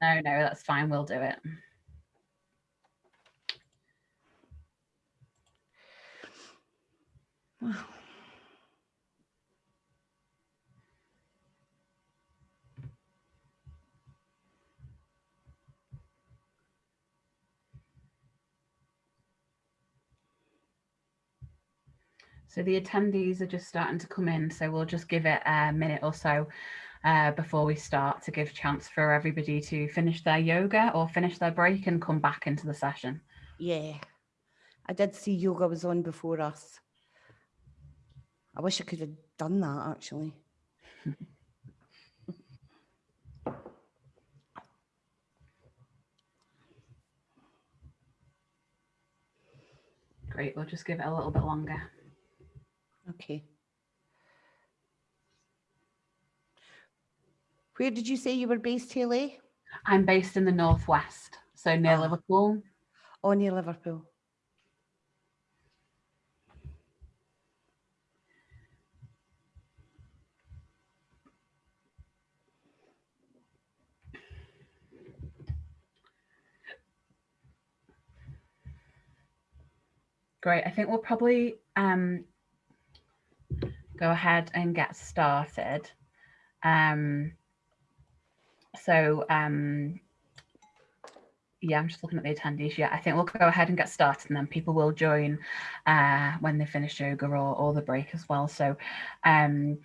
No, no, that's fine. We'll do it. So the attendees are just starting to come in, so we'll just give it a minute or so uh, before we start to give chance for everybody to finish their yoga or finish their break and come back into the session. Yeah, I did see yoga was on before us. I wish I could have done that actually. Great, we'll just give it a little bit longer. Okay. Where did you say you were based, Haley? I'm based in the northwest, so near Ah. Liverpool. Oh, near Liverpool. Great. I think we'll probably um, go ahead and get started. Um, so um, yeah, I'm just looking at the attendees. Yeah, I think we'll go ahead and get started and then people will join uh, when they finish yoga or, or the break as well. So um,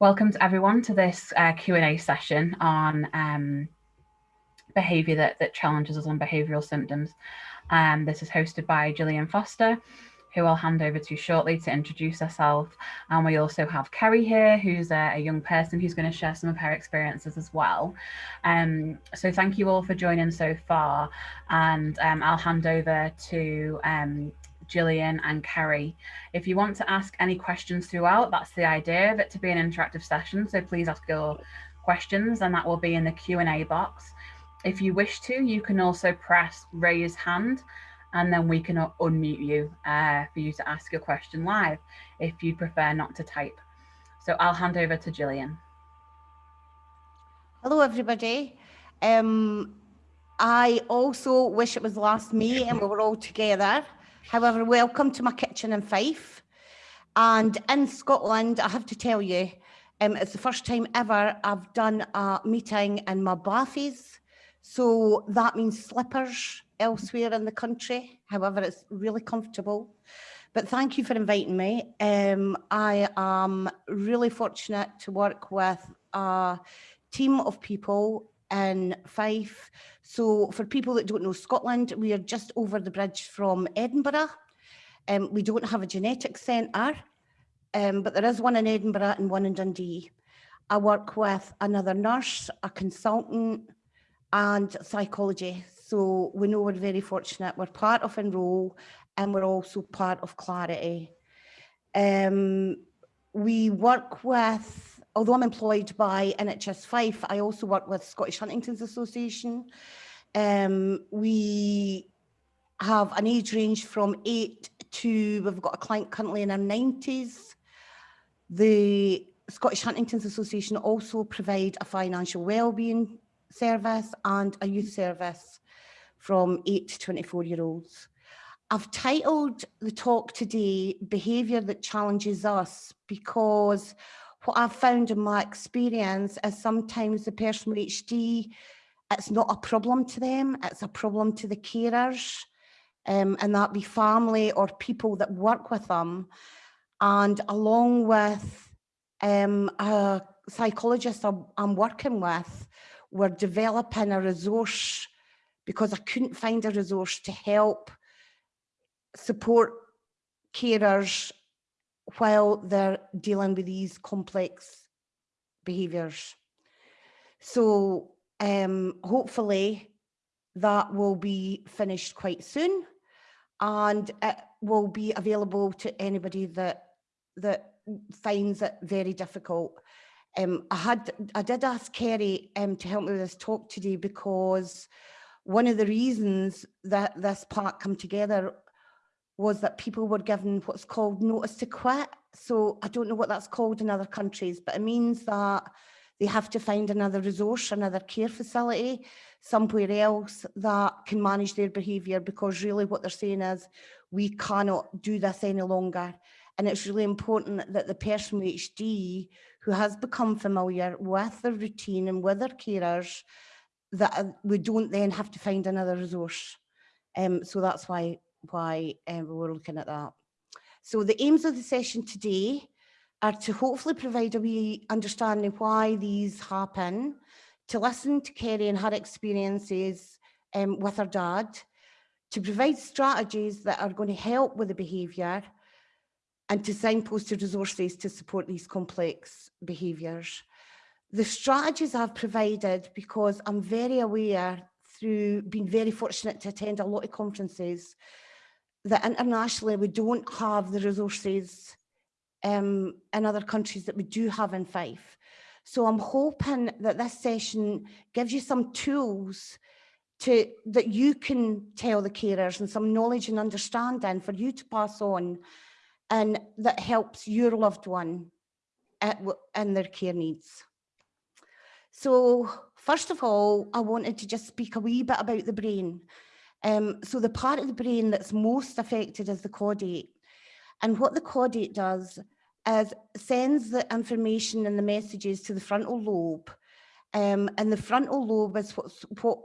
welcome to everyone to this uh, Q&A session on um, behaviour that, that challenges us on behavioural symptoms. Um, this is hosted by Gillian Foster, who I'll hand over to shortly to introduce herself. And we also have Kerry here, who's a, a young person who's going to share some of her experiences as well. Um, so thank you all for joining so far. And um, I'll hand over to um, Gillian and Kerry. If you want to ask any questions throughout, that's the idea of it to be an interactive session. So please ask your questions and that will be in the Q&A box. If you wish to, you can also press raise hand and then we can unmute you uh, for you to ask your question live if you prefer not to type. So I'll hand over to Gillian. Hello, everybody. Um, I also wish it was last May and we were all together. However, welcome to my kitchen in Fife. And in Scotland, I have to tell you, um, it's the first time ever I've done a meeting in my bathies. So that means slippers elsewhere in the country. However, it's really comfortable. But thank you for inviting me. Um, I am really fortunate to work with a team of people in Fife. So for people that don't know Scotland, we are just over the bridge from Edinburgh. Um, we don't have a genetics centre, um, but there is one in Edinburgh and one in Dundee. I work with another nurse, a consultant, and psychology. So we know we're very fortunate. We're part of Enroll and we're also part of Clarity. Um, we work with, although I'm employed by NHS Fife, I also work with Scottish Huntington's Association. Um, we have an age range from eight to, we've got a client currently in her 90s. The Scottish Huntington's Association also provide a financial wellbeing service and a youth service from 8 to 24 year olds. I've titled the talk today, Behaviour That Challenges Us, because what I've found in my experience is sometimes the person with HD, it's not a problem to them, it's a problem to the carers, um, and that be family or people that work with them. And along with um, a psychologist I'm, I'm working with, we're developing a resource because I couldn't find a resource to help support carers while they're dealing with these complex behaviours. So um, hopefully that will be finished quite soon and it will be available to anybody that that finds it very difficult. Um, I had I did ask Kerry um, to help me with this talk today because one of the reasons that this part come together was that people were given what's called notice to quit. So I don't know what that's called in other countries, but it means that they have to find another resource, another care facility, somewhere else that can manage their behaviour because really what they're saying is we cannot do this any longer. And it's really important that the person with HD who has become familiar with the routine and with their carers, that uh, we don't then have to find another resource. Um, so that's why, why um, we were looking at that. So the aims of the session today are to hopefully provide a wee understanding why these happen, to listen to Kerry and her experiences um, with her dad, to provide strategies that are going to help with the behaviour and to signpost to resources to support these complex behaviours. The strategies I've provided because I'm very aware through being very fortunate to attend a lot of conferences that internationally we don't have the resources um, in other countries that we do have in Fife. So I'm hoping that this session gives you some tools to that you can tell the carers and some knowledge and understanding for you to pass on and that helps your loved one at, in their care needs. So first of all, I wanted to just speak a wee bit about the brain. Um, so the part of the brain that's most affected is the caudate. And what the caudate does is sends the information and the messages to the frontal lobe. Um, and the frontal lobe is what, what,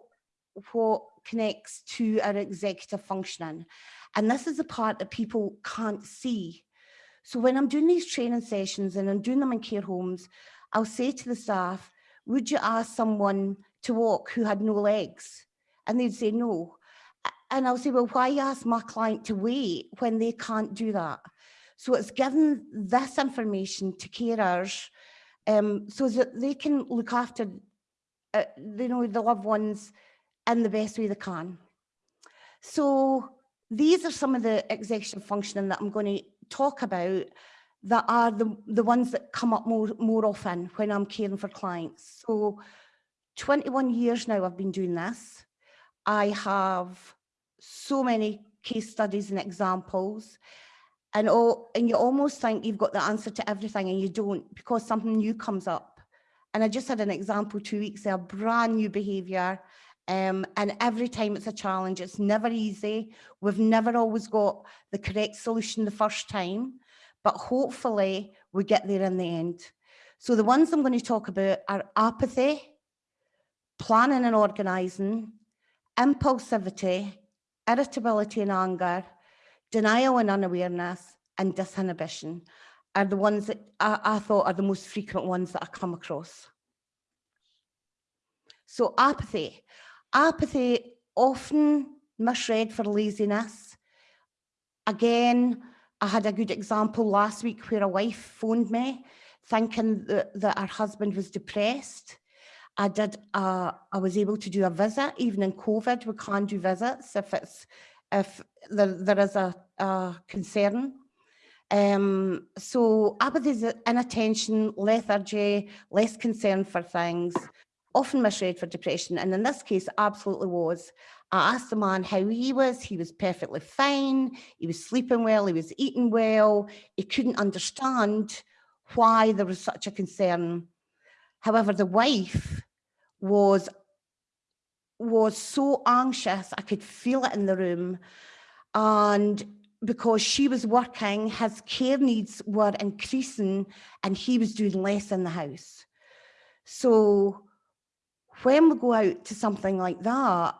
what connects to our executive functioning. And this is the part that people can't see. So when I'm doing these training sessions and I'm doing them in care homes, I'll say to the staff, would you ask someone to walk who had no legs? And they'd say no. And I'll say, well, why ask my client to wait when they can't do that? So it's given this information to carers um, so that they can look after uh, you know, the loved ones in the best way they can. So these are some of the executive functioning that I'm going to talk about that are the, the ones that come up more, more often when I'm caring for clients. So 21 years now I've been doing this. I have so many case studies and examples and oh, and you almost think you've got the answer to everything and you don't because something new comes up. And I just had an example two weeks ago, brand new behaviour um, and every time it's a challenge, it's never easy. We've never always got the correct solution the first time, but hopefully we get there in the end. So the ones I'm going to talk about are apathy, planning and organising, impulsivity, irritability and anger, denial and unawareness, and disinhibition are the ones that I, I thought are the most frequent ones that I come across. So apathy. Apathy often misread for laziness. Again, I had a good example last week where a wife phoned me thinking that, that her husband was depressed. I did, uh, I was able to do a visit, even in COVID, we can't do visits if it's, if there, there is a, a concern. Um, so apathy is inattention, lethargy, less concern for things, often misread for depression. And in this case, absolutely was. I asked the man how he was. He was perfectly fine. He was sleeping well. He was eating well. He couldn't understand why there was such a concern. However, the wife was was so anxious. I could feel it in the room. And because she was working, his care needs were increasing and he was doing less in the house. So when we go out to something like that,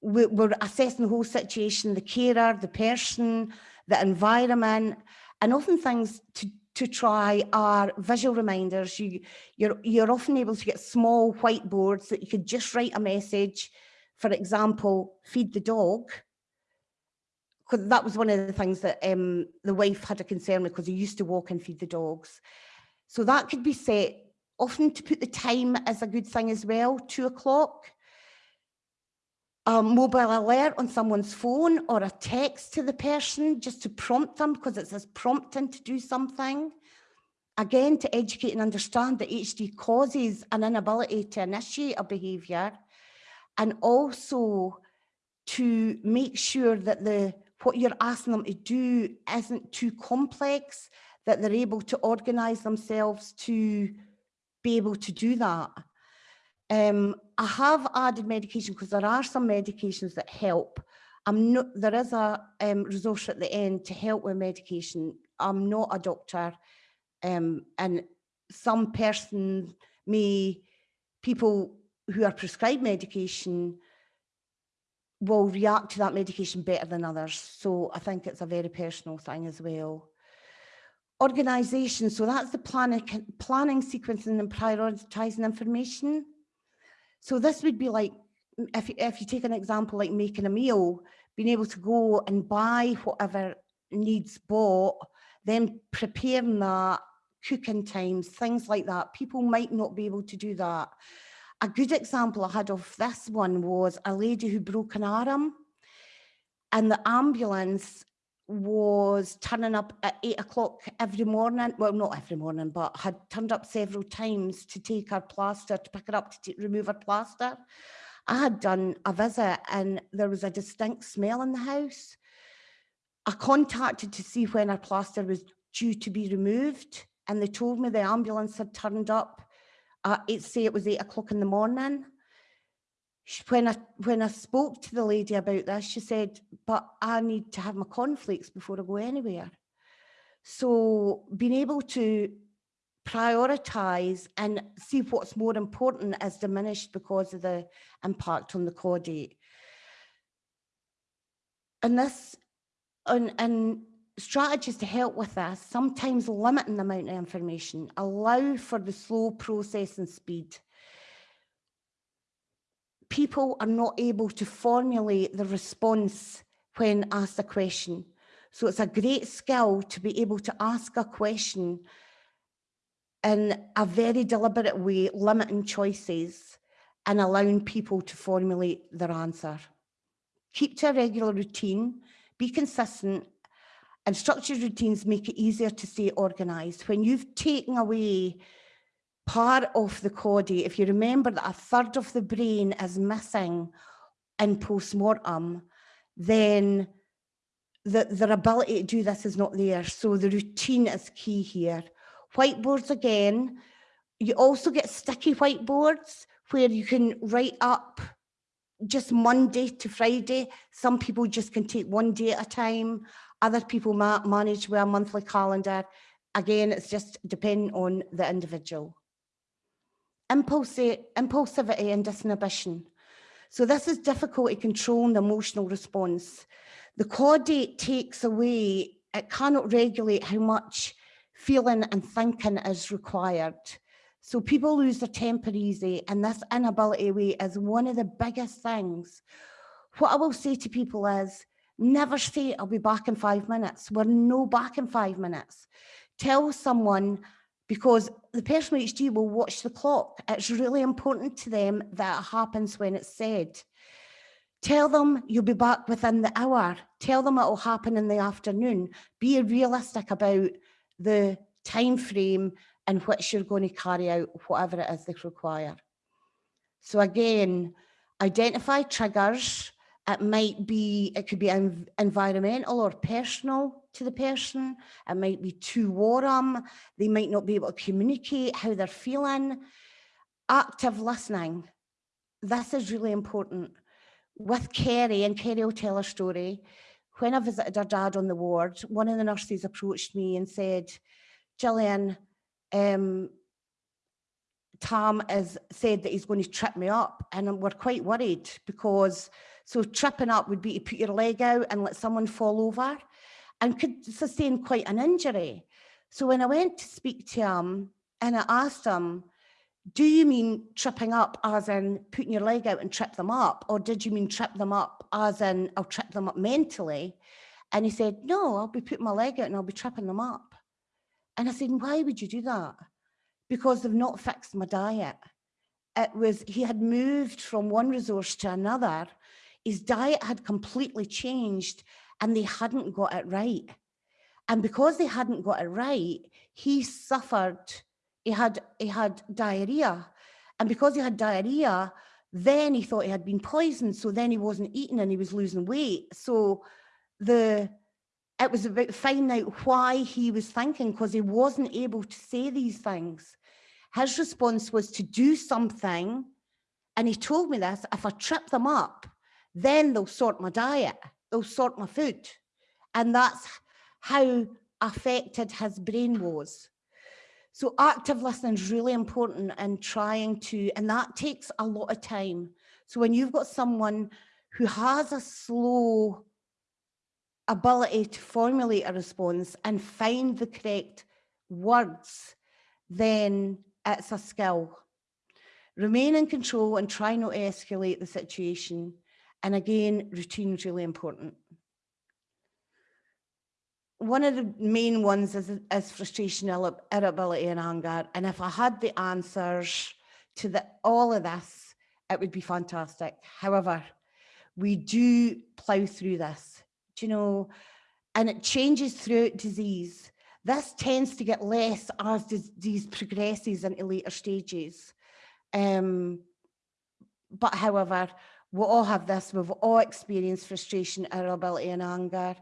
we, we're assessing the whole situation, the carer, the person, the environment, and often things to, to try are visual reminders. You, you're, you're often able to get small whiteboards that you could just write a message, for example, feed the dog. Because that was one of the things that um, the wife had a concern with because he used to walk and feed the dogs. So that could be set often to put the time as a good thing as well, two o'clock. A mobile alert on someone's phone or a text to the person just to prompt them because it says prompting to do something. Again, to educate and understand that HD causes an inability to initiate a behaviour and also to make sure that the what you're asking them to do isn't too complex, that they're able to organise themselves to be able to do that. Um, I have added medication because there are some medications that help. I'm not, there is a um, resource at the end to help with medication. I'm not a doctor um, and some person may, people who are prescribed medication will react to that medication better than others. So I think it's a very personal thing as well. Organisation, so that's the planning, planning, sequencing and prioritising information. So this would be like, if, if you take an example like making a meal, being able to go and buy whatever needs bought, then preparing that, cooking times, things like that. People might not be able to do that. A good example I had of this one was a lady who broke an arm and the ambulance was turning up at eight o'clock every morning. Well, not every morning, but had turned up several times to take her plaster, to pick her up to remove her plaster. I had done a visit and there was a distinct smell in the house. I contacted to see when her plaster was due to be removed and they told me the ambulance had turned up at eight, say it was eight o'clock in the morning. When I, when I spoke to the lady about this, she said, but I need to have my conflicts before I go anywhere. So being able to prioritise and see what's more important is diminished because of the impact on the caudate. And this, and, and strategies to help with this, sometimes limiting the amount of information, allow for the slow processing speed. People are not able to formulate the response when asked a question. So it's a great skill to be able to ask a question in a very deliberate way, limiting choices and allowing people to formulate their answer. Keep to a regular routine, be consistent and structured routines make it easier to stay organised. When you've taken away part of the caudate, if you remember that a third of the brain is missing in post-mortem, then the, their ability to do this is not there. So the routine is key here. Whiteboards again, you also get sticky whiteboards where you can write up just Monday to Friday. Some people just can take one day at a time. Other people ma manage with a monthly calendar. Again, it's just depending on the individual. Impulsi impulsivity and disinhibition. So this is difficult to control emotional response. The caudate takes away, it cannot regulate how much feeling and thinking is required. So people lose their temper easy and this inability is one of the biggest things. What I will say to people is, never say I'll be back in five minutes. We're no back in five minutes. Tell someone, because the person with HD will watch the clock. It's really important to them that it happens when it's said. Tell them you'll be back within the hour. Tell them it will happen in the afternoon. Be realistic about the time frame in which you're going to carry out whatever it is they require. So again, identify triggers. It might be, it could be environmental or personal to the person. It might be too warm. They might not be able to communicate how they're feeling. Active listening. This is really important. With Kerry, and Kerry will tell her story, when I visited her dad on the ward, one of the nurses approached me and said, Gillian, um, Tom has said that he's going to trip me up and we're quite worried because so tripping up would be to put your leg out and let someone fall over and could sustain quite an injury. So when I went to speak to him and I asked him, do you mean tripping up as in putting your leg out and trip them up? Or did you mean trip them up as in I'll trip them up mentally? And he said, no, I'll be putting my leg out and I'll be tripping them up. And I said, why would you do that? Because they've not fixed my diet. It was, he had moved from one resource to another. His diet had completely changed and they hadn't got it right. And because they hadn't got it right, he suffered, he had, he had diarrhea. And because he had diarrhea, then he thought he had been poisoned. So then he wasn't eating and he was losing weight. So the it was about finding out why he was thinking because he wasn't able to say these things. His response was to do something. And he told me this, if I trip them up, then they'll sort my diet, they'll sort my food. And that's how affected his brain was. So active listening is really important in trying to, and that takes a lot of time. So when you've got someone who has a slow ability to formulate a response and find the correct words, then it's a skill. Remain in control and try not to escalate the situation. And again, routine is really important. One of the main ones is, is frustration, irritability and anger. And if I had the answers to the, all of this, it would be fantastic. However, we do plough through this, do you know, and it changes throughout disease. This tends to get less as disease progresses into later stages. Um, but however, we all have this, we've all experienced frustration, irritability and anger.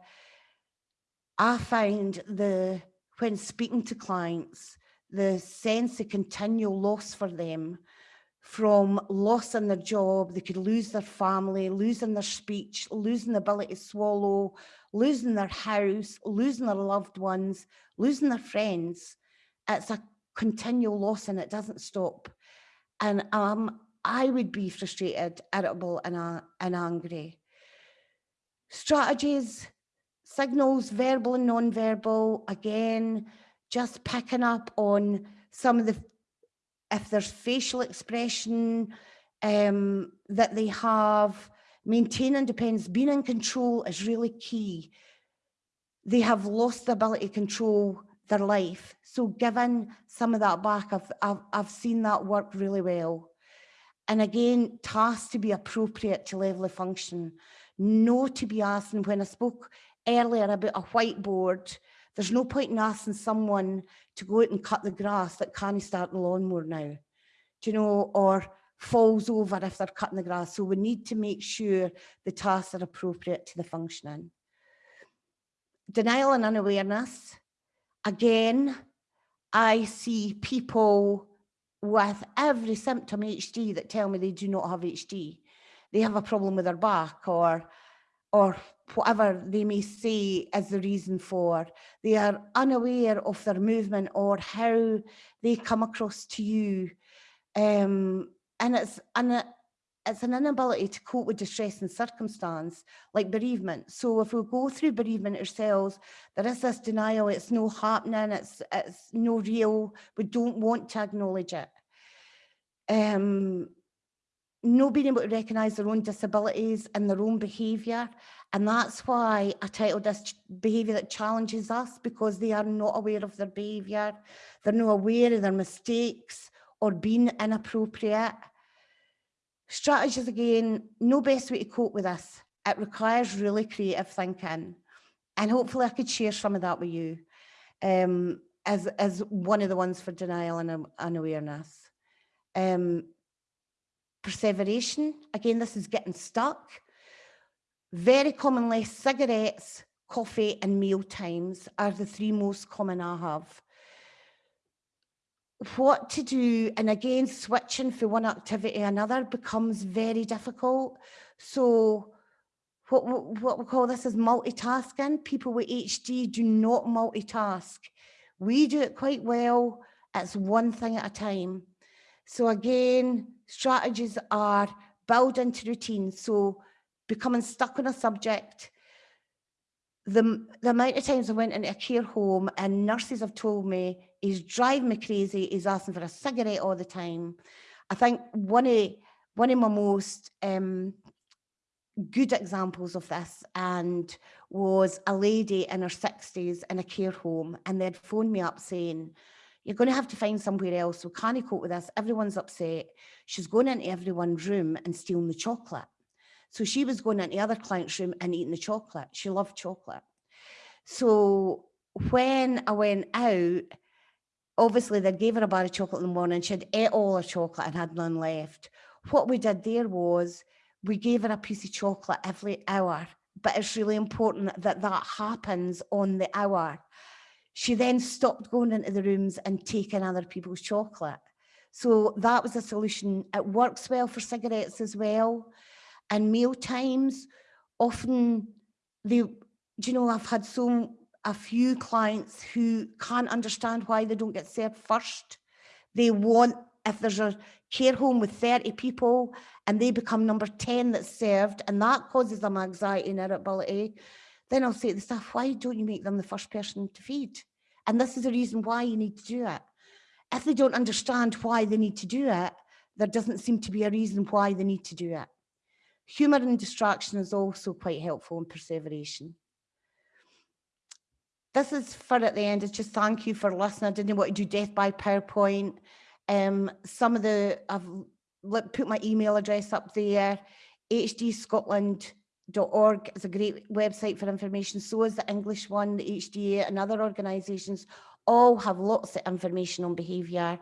I find the, when speaking to clients, the sense of continual loss for them from loss in their job, they could lose their family, losing their speech, losing the ability to swallow, losing their house, losing their loved ones, losing their friends. It's a continual loss and it doesn't stop. And um, I would be frustrated, irritable and, uh, and angry. Strategies, signals, verbal and non-verbal, again, just picking up on some of the if there's facial expression um, that they have, maintain independence, being in control is really key. They have lost the ability to control their life. So given some of that back, I've, I've, I've seen that work really well. And again, tasks to be appropriate to level of function. No to be asking, when I spoke earlier about a whiteboard, there's no point in asking someone to go out and cut the grass that can't start the lawnmower now, do you know, or falls over if they're cutting the grass. So we need to make sure the tasks are appropriate to the functioning. Denial and unawareness. Again, I see people with every symptom HD that tell me they do not have HD. They have a problem with their back or or whatever they may say as the reason for. They are unaware of their movement or how they come across to you. Um, and it's an, it's an inability to cope with distress and circumstance, like bereavement. So if we go through bereavement ourselves, there is this denial, it's no happening, it's, it's no real, we don't want to acknowledge it. Um, not being able to recognise their own disabilities and their own behaviour. And that's why I titled this behaviour that challenges us because they are not aware of their behaviour. They're not aware of their mistakes or being inappropriate. Strategies again, no best way to cope with this. It requires really creative thinking. And hopefully I could share some of that with you um, as, as one of the ones for denial and, and awareness. Um, perseveration. Again, this is getting stuck. Very commonly, cigarettes, coffee and meal times are the three most common I have. What to do, and again, switching from one activity to another becomes very difficult. So what, what we call this is multitasking. People with HD do not multitask. We do it quite well. It's one thing at a time. So again, strategies are build into routine. So becoming stuck on a subject. The, the amount of times I went into a care home and nurses have told me he's driving me crazy, he's asking for a cigarette all the time. I think one of, one of my most um, good examples of this and was a lady in her 60s in a care home and they'd phoned me up saying, you're going to have to find somewhere else. So can you cope with this? Everyone's upset. She's going into everyone's room and stealing the chocolate. So she was going into the other client's room and eating the chocolate. She loved chocolate. So when I went out, obviously they gave her a bar of chocolate in the morning. She had ate all her chocolate and had none left. What we did there was we gave her a piece of chocolate every hour, but it's really important that that happens on the hour she then stopped going into the rooms and taking other people's chocolate. So that was a solution. It works well for cigarettes as well. And meal times, often they, you know, I've had so a few clients who can't understand why they don't get served first. They want, if there's a care home with 30 people and they become number 10 that's served and that causes them anxiety and irritability, then I'll say to the staff, why don't you make them the first person to feed? And this is the reason why you need to do it. If they don't understand why they need to do it, there doesn't seem to be a reason why they need to do it. Humour and distraction is also quite helpful in perseveration. This is for at the end, it's just thank you for listening. I didn't want to do death by PowerPoint. Um, some of the, I've put my email address up there, hdscotland.org is a great website for information. So is the English one, the HDA and other organisations all have lots of information on behaviour.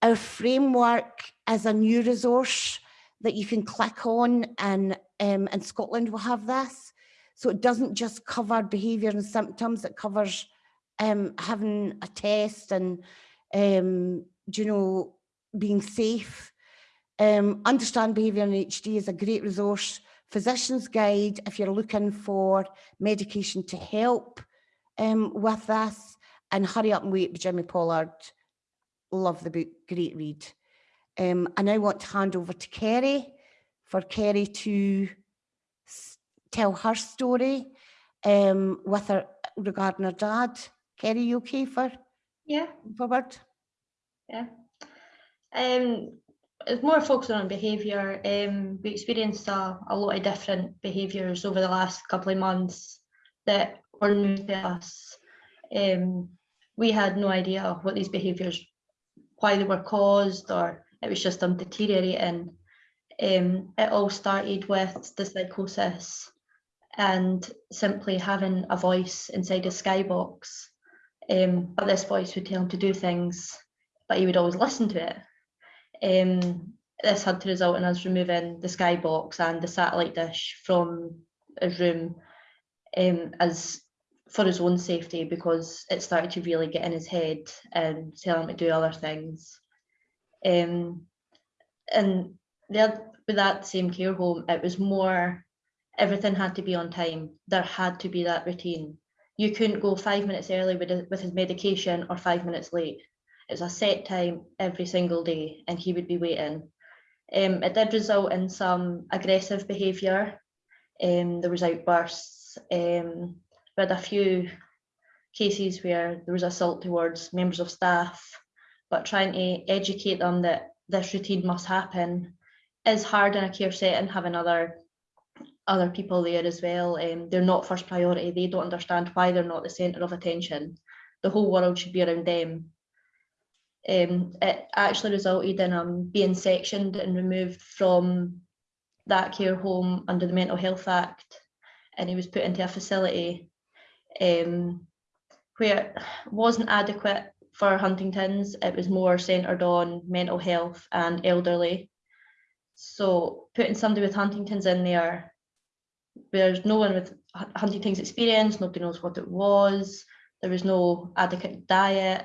Our framework is a new resource that you can click on and um, in Scotland will have this. So it doesn't just cover behaviour and symptoms, it covers um, having a test and, um, you know, being safe. Um, Understand Behaviour in HD is a great resource. Physician's Guide, if you're looking for medication to help um, with this. And Hurry Up and Wait by Jimmy Pollard. Love the book, great read. Um, I now want to hand over to Kerry for Kerry to tell her story um, with her regarding her dad. Kerry, you okay for Yeah, forward? yeah. Um, it's more focused on behaviour. Um, we experienced a, a lot of different behaviours over the last couple of months that were new to us. Um, we had no idea what these behaviours, why they were caused, or it was just them deteriorating. Um, it all started with the psychosis and simply having a voice inside a skybox. Um, but this voice would tell him to do things, but he would always listen to it. Um, this had to result in us removing the skybox and the satellite dish from his room um, as for his own safety because it started to really get in his head and tell him to do other things. Um, and the, with that same care home, it was more everything had to be on time. There had to be that routine. You couldn't go five minutes early with, with his medication or five minutes late. It's a set time every single day and he would be waiting. Um, it did result in some aggressive behaviour. Um, there was outbursts. Um, we had a few cases where there was assault towards members of staff, but trying to educate them that this routine must happen is hard in a care setting, having other other people there as well. Um, they're not first priority. They don't understand why they're not the centre of attention. The whole world should be around them. Um, it actually resulted in um, being sectioned and removed from that care home under the Mental Health Act, and he was put into a facility um, where wasn't adequate for Huntington's. It was more centred on mental health and elderly. So putting somebody with Huntington's in there there's no one with Huntington's experience, nobody knows what it was, there was no adequate diet,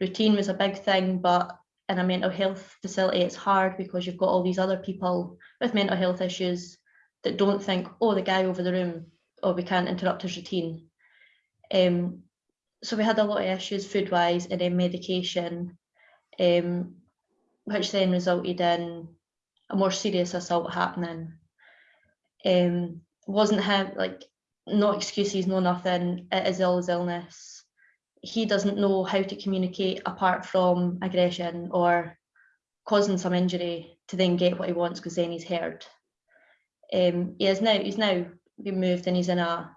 routine was a big thing, but in a mental health facility it's hard because you've got all these other people with mental health issues that don't think, oh, the guy over the room, oh, we can't interrupt his routine. Um, so we had a lot of issues food-wise and then medication, um, which then resulted in a more serious assault happening. Um, wasn't him like no excuses, no nothing. It is ill his illness. He doesn't know how to communicate apart from aggression or causing some injury to then get what he wants because then he's heard. Um, he is now he's now been moved and he's in a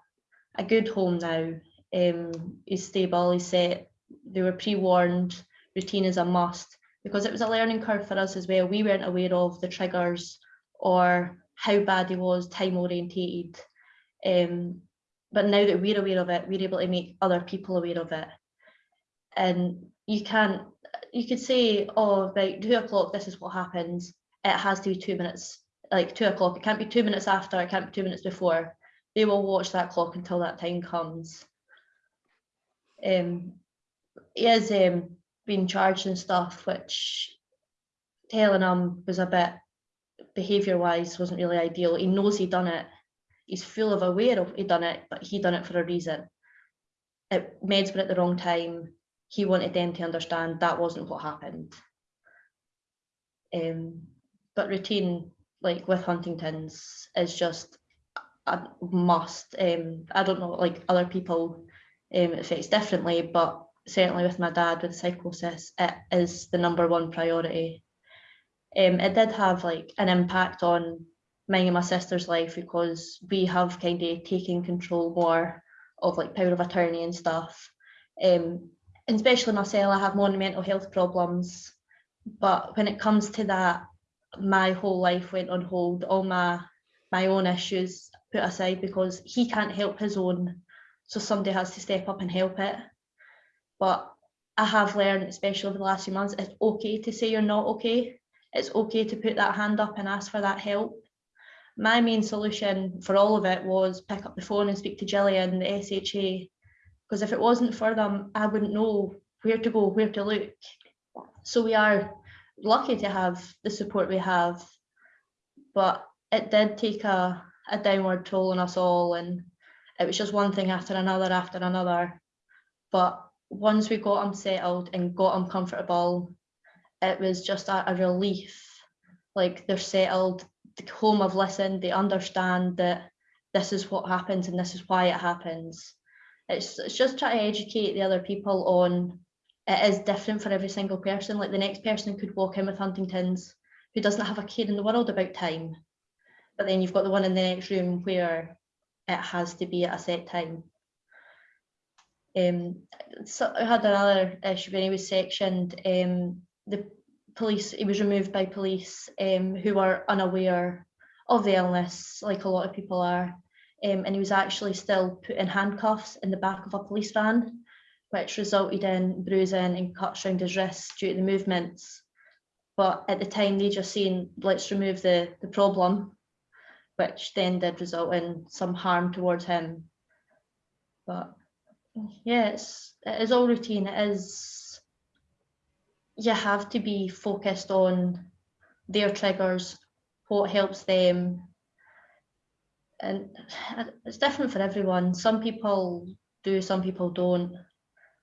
a good home now. Um, he's stable. He's set. They were pre-warned. Routine is a must because it was a learning curve for us as well. We weren't aware of the triggers or how bad he was, time orientated. Um, but now that we're aware of it, we're able to make other people aware of it. And you can't, you could say, oh, about two o'clock, this is what happens. It has to be two minutes, like two o'clock. It can't be two minutes after, it can't be two minutes before. They will watch that clock until that time comes. Um, he has um, been charged and stuff, which telling him was a bit behaviour wise wasn't really ideal. He knows he done it. He's full of aware of he done it, but he done it for a reason. It meds were at the wrong time. He wanted them to understand that wasn't what happened. Um, but routine, like with Huntington's, is just a must. Um, I don't know, like other people, um, it affects differently, but certainly with my dad with psychosis, it is the number one priority. Um, it did have like an impact on mine and my sister's life because we have kind of taken control more of like power of attorney and stuff. Um, and especially myself, I have more mental health problems. But when it comes to that, my whole life went on hold. All my my own issues put aside because he can't help his own, so somebody has to step up and help it. But I have learned, especially over the last few months, it's okay to say you're not okay. It's okay to put that hand up and ask for that help. My main solution for all of it was pick up the phone and speak to Gillian, the SHA, because if it wasn't for them, I wouldn't know where to go, where to look. So we are lucky to have the support we have, but it did take a, a downward toll on us all and it was just one thing after another after another. But once we got them settled and got them comfortable, it was just a, a relief. Like they're settled, the home have listened, they understand that this is what happens and this is why it happens. It's, it's just trying to educate the other people on it is different for every single person. Like the next person could walk in with Huntington's who doesn't have a care in the world about time. But then you've got the one in the next room where it has to be at a set time. Um, so I had another issue when he was sectioned. Um, the police, he was removed by police um, who were unaware of the illness, like a lot of people are. Um, and he was actually still put in handcuffs in the back of a police van, which resulted in bruising and cuts around his wrists due to the movements. But at the time, they just seen, let's remove the, the problem, which then did result in some harm towards him. But yes, it is all routine. It is, you have to be focused on their triggers, what helps them. And it's different for everyone. Some people do, some people don't.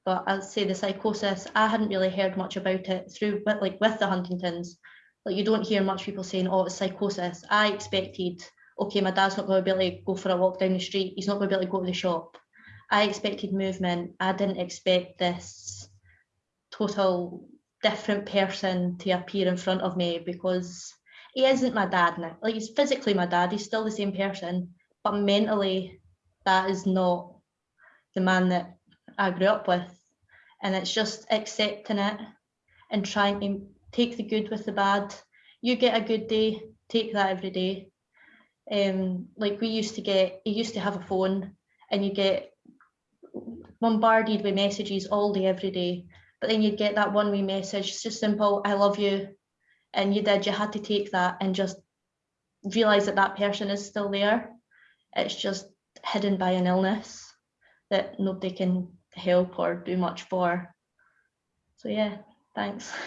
But I'd say the psychosis, I hadn't really heard much about it through, but like with the Huntington's, like you don't hear much people saying, oh, it's psychosis. I expected, okay, my dad's not going to be able to go for a walk down the street. He's not going to be able to go to the shop. I expected movement. I didn't expect this total different person to appear in front of me because he isn't my dad now. Like he's physically my dad, he's still the same person, but mentally that is not the man that I grew up with. And it's just accepting it and trying to take the good with the bad. You get a good day, take that every day. Um, like we used to get, you used to have a phone and you get bombarded with messages all day, every day. But then you'd get that one wee message, it's just simple, I love you. And you did, you had to take that and just realize that that person is still there. It's just hidden by an illness that nobody can help or do much for. So yeah, thanks.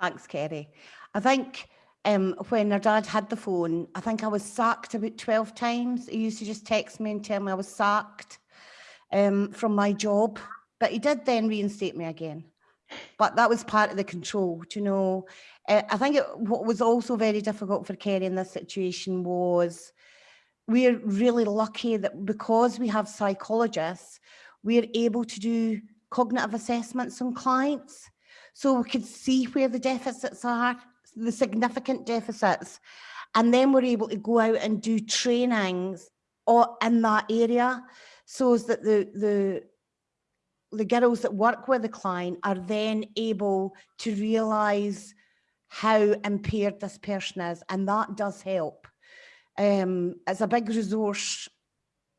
Thanks, Kerry. I think um, when her dad had the phone, I think I was sacked about 12 times. He used to just text me and tell me I was sacked um, from my job. But he did then reinstate me again. But that was part of the control, you know. Uh, I think it, what was also very difficult for Kerry in this situation was we're really lucky that because we have psychologists, we're able to do cognitive assessments on clients. So we could see where the deficits are, the significant deficits. And then we're able to go out and do trainings or in that area so that the, the, the girls that work with the client are then able to realise how impaired this person is. And that does help. Um, it's a big resource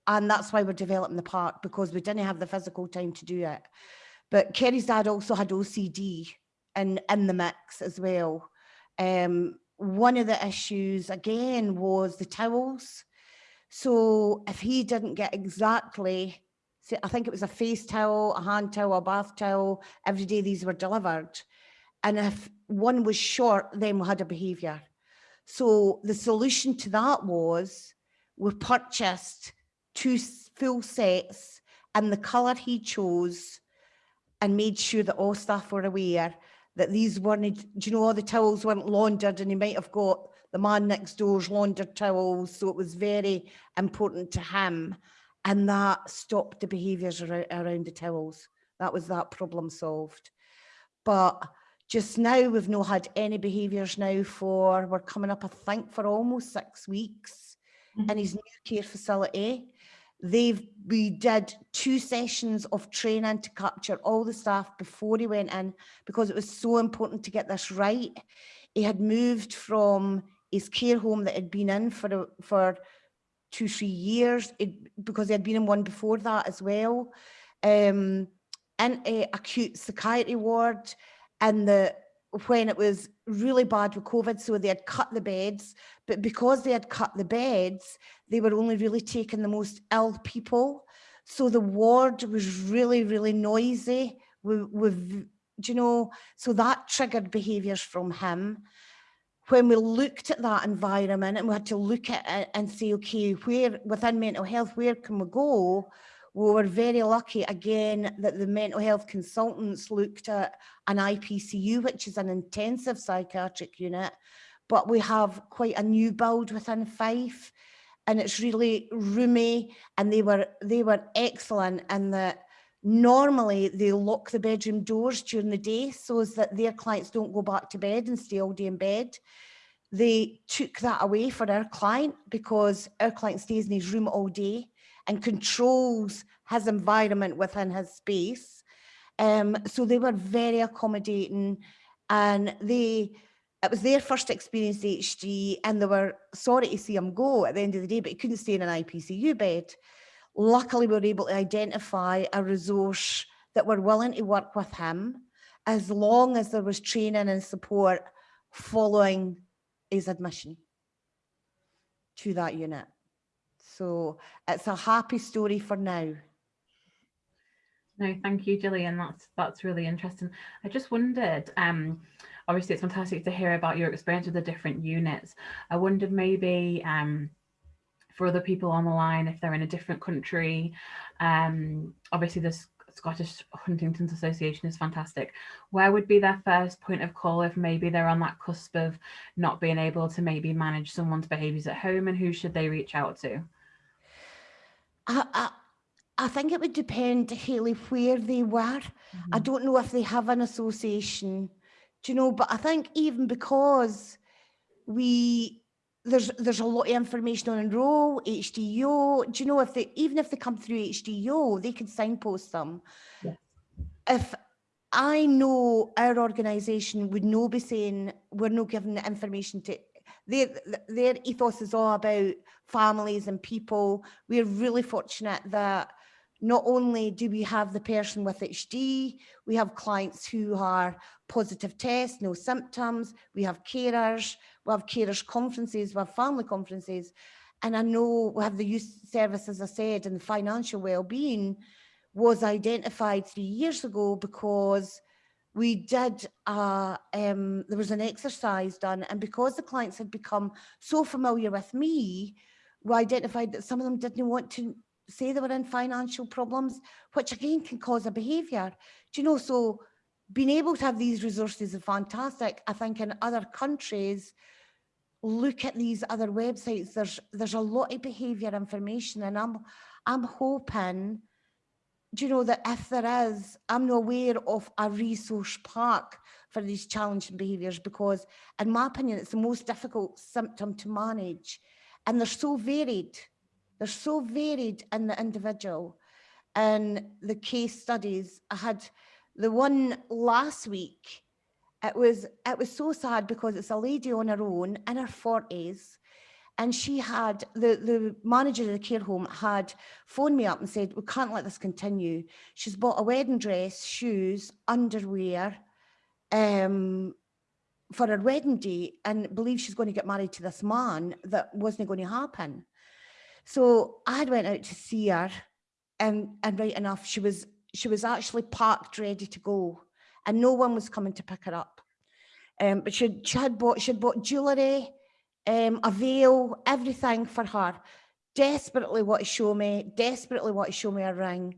and that's why we're developing the park because we didn't have the physical time to do it. But Kerry's dad also had OCD in, in the mix as well. Um, one of the issues again was the towels. So if he didn't get exactly, I think it was a face towel, a hand towel, a bath towel, every day these were delivered. and if one was short, then we had a behaviour. So the solution to that was we purchased two full sets and the colour he chose and made sure that all staff were aware that these weren't, do you know, all the towels weren't laundered and he might have got the man next door's laundered towels. So it was very important to him. And that stopped the behaviours around, around the towels. That was that problem solved. But just now, we've not had any behaviours now for, we're coming up, I think, for almost six weeks mm-hmm. in his new care facility. They've, we did two sessions of training to capture all the staff before he went in because it was so important to get this right. He had moved from his care home that had been in for, a- for two, three years, it- because he had been in one before that as well. Um, in a acute psychiatry ward and the, when it was really bad with COVID, so they had cut the beds, but because they had cut the beds, they were only really taking the most ill people. So the ward was really, really noisy with, with, you know, so that triggered behaviours from him. When we looked at that environment and we had to look at it and say, okay, where within mental health, where can we go? We were very lucky again that the mental health consultants looked at an IPCU, which is an intensive psychiatric unit, but we have quite a new build within Fife and it's really roomy and they were they were excellent in that normally they lock the bedroom doors during the day so as that their clients don't go back to bed and stay all day in bed. They took that away for our client because our client stays in his room all day and controls his environment within his space. Um, so they were very accommodating and they, it was their first experience HD and they were sorry to see him go at the end of the day, but he couldn't stay in an IPCU bed. Luckily, we were able to identify a resource that were willing to work with him as long as there was training and support following his admission to that unit. So it's a happy story for now. No, thank you, Gillian. That's that's really interesting. I just wondered, um, obviously it's fantastic to hear about your experience with the different units. I wondered maybe um, for other people on the line, if they're in a different country, um, obviously the Scottish Huntington's Association is fantastic. Where would be their first point of call if maybe they're on that cusp of not being able to maybe manage someone's behaviours at home and who should they reach out to? I, I, I think it would depend, Haley, where they were. I mm-hmm. don't know if they have an association, do you know, but I think even because we, there's there's a lot of information on enroll, HDO, do you know, if they, even if they come through HDO, they can signpost them. Yes. If I know our organisation would no be saying, we're not giving the information to, their, their ethos is all about families and people. We're really fortunate that not only do we have the person with HD, we have clients who are positive tests, no symptoms, we have carers, we have carers conferences, we have family conferences. And I know we have the youth service, as I said, and the financial well-being was identified three years ago because we did, uh, um, there was an exercise done and because the clients had become so familiar with me, we identified that some of them didn't want to say they were in financial problems, which again can cause a behaviour. Do you know, so being able to have these resources is fantastic. I think in other countries, look at these other websites, there's there's a lot of behaviour information and I'm I'm hoping, you know, that if there is, I'm not aware of a resource park for these challenging behaviours because in my opinion, it's the most difficult symptom to manage. And they're so varied. They're so varied in the individual. And the case studies, I had the one last week, it was it was so sad because it's a lady on her own in her 40s and she had the the manager of the care home had phoned me up and said we can't let this continue. She's bought a wedding dress shoes underwear um for her wedding day and believes she's going to get married to this man that wasn't going to happen. So i had went out to see her and and right enough she was she was actually parked ready to go and no one was coming to pick her up. Um, but she, she had bought, she had bought jewellery, um, a veil, everything for her. Desperately want to show me, desperately want to show me a ring.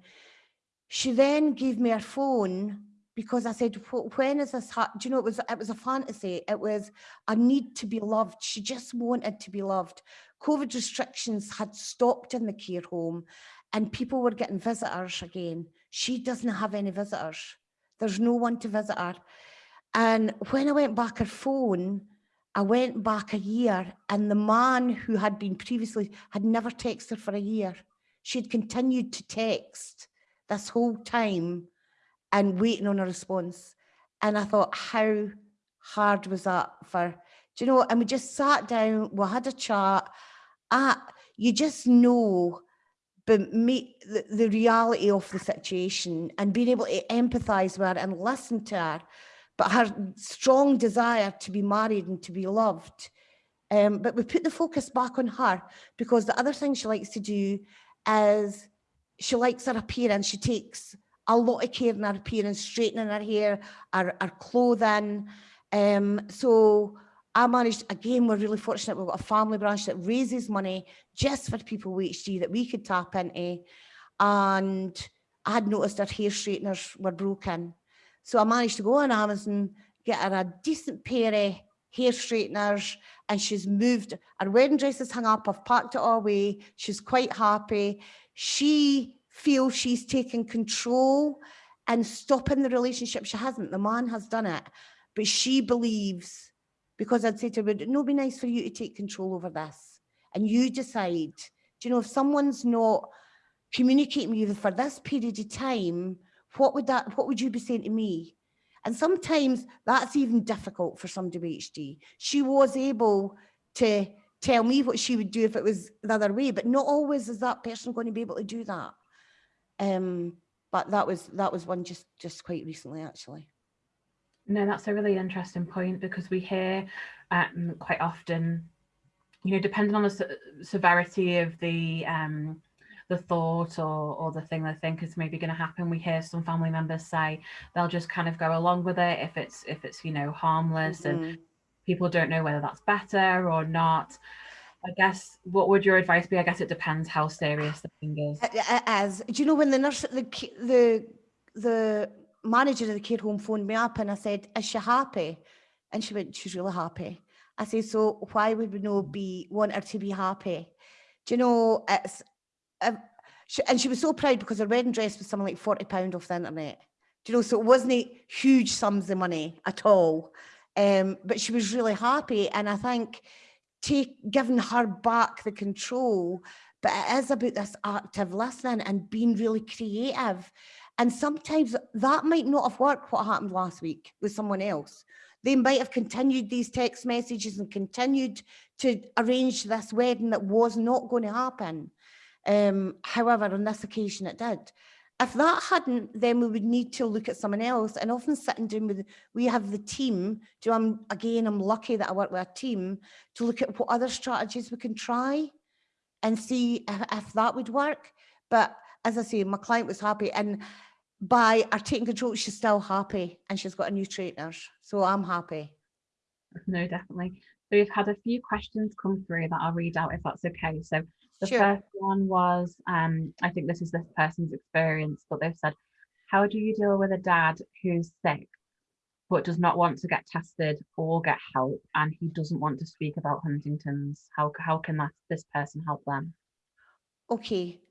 She then gave me her phone because I said, when is this, hap-" do you know, it was, it was a fantasy. It was a need to be loved. She just wanted to be loved. COVID restrictions had stopped in the care home and people were getting visitors again. She doesn't have any visitors. There's no one to visit her. And when I went back her phone, I went back a year and the man who had been previously had never texted her for a year. She had continued to text this whole time and waiting on a response. And I thought, how hard was that for, do you know, and we just sat down, we had a chat. Ah, you just know but me, the, the reality of the situation and being able to empathize with her and listen to her, but her strong desire to be married and to be loved. Um, but we put the focus back on her because the other thing she likes to do is she likes her appearance. She takes a lot of care in her appearance, straightening her hair, her, her clothing. Um, so I managed, again, we're really fortunate. We've got a family branch that raises money just for people with HD that we could tap into. And I had noticed her hair straighteners were broken. So I managed to go on Amazon, get her a decent pair of hair straighteners, and she's moved. Her wedding dress is hung up. I've packed it all away. She's quite happy. She feels she's taken control and stopping the relationship. She hasn't. The man has done it. But she believes because I'd say to her, would it not be nice for you to take control over this? And you decide, do you know, if someone's not communicating with you for this period of time, what would that, what would you be saying to me? And sometimes that's even difficult for somebody with. She was able to tell me what she would do if it was the other way, but not always is that person going to be able to do that. Um, but that was that was one just just quite recently actually. No, that's a really interesting point because we hear um, quite often, you know, depending on the se severity of the um, the thought or or the thing they think is maybe going to happen, we hear some family members say they'll just kind of go along with it if it's if it's you know harmless mm -hmm. and Mm-hmm. people don't know whether that's better or not. I guess what would your advice be? I guess it depends how serious the thing is. As do you know when the nurse the the the manager of the care home phoned me up and I said, is she happy? And she went, she's really happy. I said, so why would we not be want her to be happy? Do you know, it's, uh, she, and she was so proud because her wedding dress was something like 40 pound off the internet. Do you know, so it wasn't huge sums of money at all. Um, but she was really happy. And I think take giving her back the control, but it is about this active listening and being really creative and sometimes that might not have worked what happened last week with someone else. They might have continued these text messages and continued to arrange this wedding that was not going to happen. Um, however, on this occasion it did. If that hadn't, then we would need to look at someone else and often sitting down with, we have the team, do I'm, again, I'm lucky that I work with a team to look at what other strategies we can try and see if, if that would work. But as I say, my client was happy and by our taking control, she's still happy and she's got a new trainer. So I'm happy. No, definitely. So we've had a few questions come through that I'll read out if that's okay. So the Sure. first one was, um, I think this is this person's experience, but they've said, how do you deal with a dad who's sick but does not want to get tested or get help and he doesn't want to speak about Huntington's? How, how can that, this person help them? Okay.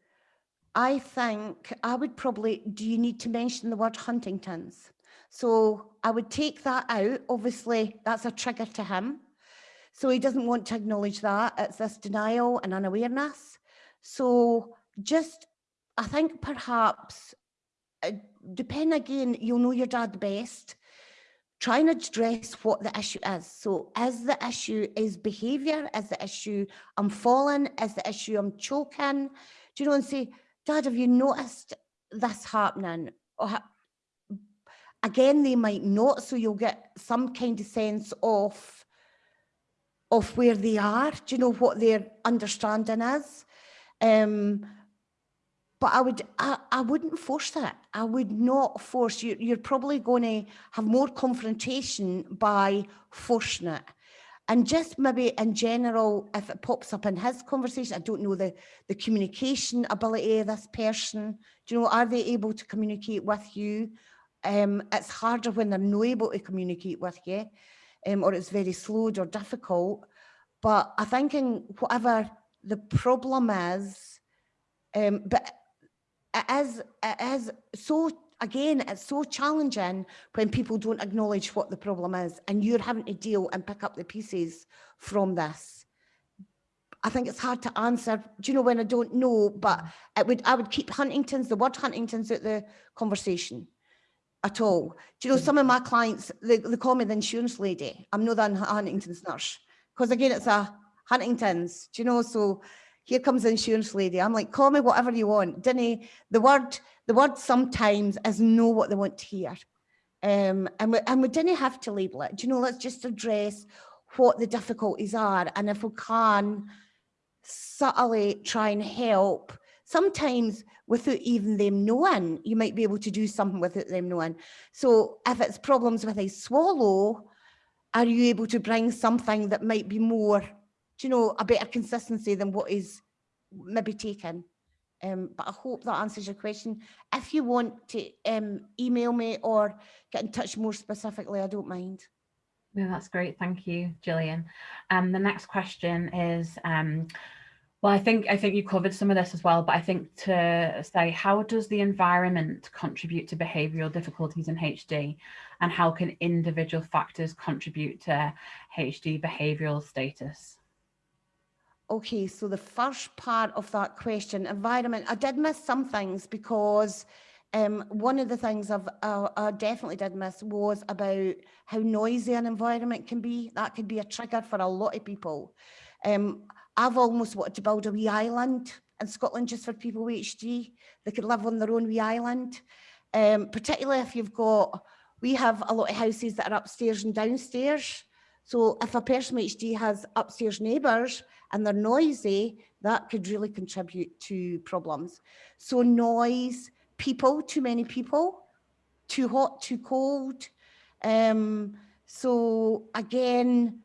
I think I would probably, do you need to mention the word Huntington's? So I would take that out. Obviously, that's a trigger to him. So he doesn't want to acknowledge that. It's this denial and unawareness. So just, I think perhaps, uh, depend again, you'll know your dad best. Try and address what the issue is. So is the issue is behavior? Is the issue I'm falling? Is the issue I'm choking? Do you know, and say, Dad, have you noticed this happening? Or ha Again, they might not, so you'll get some kind of sense of, of where they are. Do you know what their understanding is? Um, but I would, I, I wouldn't force that. I would not force you. You're probably going to have more confrontation by forcing it. And just maybe in general, if it pops up in his conversation, I don't know the, the communication ability of this person. Do you know, are they able to communicate with you? Um, it's harder when they're not able to communicate with you, um, or it's very slowed or difficult. But I think in whatever the problem is, um, but it is, it is so, again, it's so challenging when people don't acknowledge what the problem is and you're having to deal and pick up the pieces from this. I think it's hard to answer, do you know, when I don't know, but it would, I would keep Huntington's, the word Huntington's out the conversation at all. Do you know, some of my clients, they, they call me the insurance lady. I'm not a Huntington's nurse. Because again, it's a Huntington's, do you know, so here comes the insurance lady. I'm like, call me whatever you want. Dinny, the word, the word sometimes is know what they want to hear. Um, and, we, and we didn't have to label it. Do you know, let's just address what the difficulties are. And if we can subtly try and help, sometimes without even them knowing, you might be able to do something without them knowing. So if it's problems with a swallow, are you able to bring something that might be more do you know, a better consistency than what is maybe taken. Um, but I hope that answers your question. If you want to um, email me or get in touch more specifically, I don't mind. No, that's great. Thank you, Gillian. Um, the next question is, um, well, I think I think you covered some of this as well, but I think to say, how does the environment contribute to behavioural difficulties in HD and how can individual factors contribute to HD behavioural status? Okay, so the first part of that question, environment, I did miss some things because um, one of the things I've, uh, I definitely did miss was about how noisy an environment can be. That could be a trigger for a lot of people. Um, I've almost wanted to build a wee island in Scotland just for people with HD. They could live on their own wee island, um, particularly if you've got, we have a lot of houses that are upstairs and downstairs. So if a person with HD has upstairs neighbours and they're noisy, that could really contribute to problems. So noise, people, too many people, too hot, too cold. Um, so again,